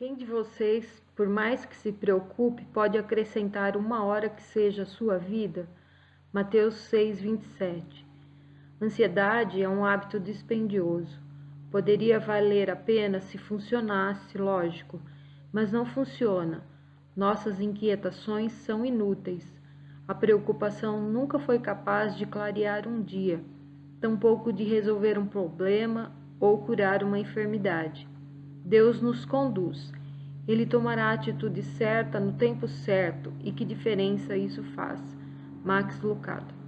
Quem de vocês, por mais que se preocupe, pode acrescentar uma hora que seja a sua vida? Mateus 6, 27. Ansiedade é um hábito dispendioso. Poderia valer a pena se funcionasse, lógico, mas não funciona. Nossas inquietações são inúteis. A preocupação nunca foi capaz de clarear um dia, tampouco de resolver um problema ou curar uma enfermidade. Deus nos conduz. Ele tomará a atitude certa no tempo certo e que diferença isso faz. Max Lucado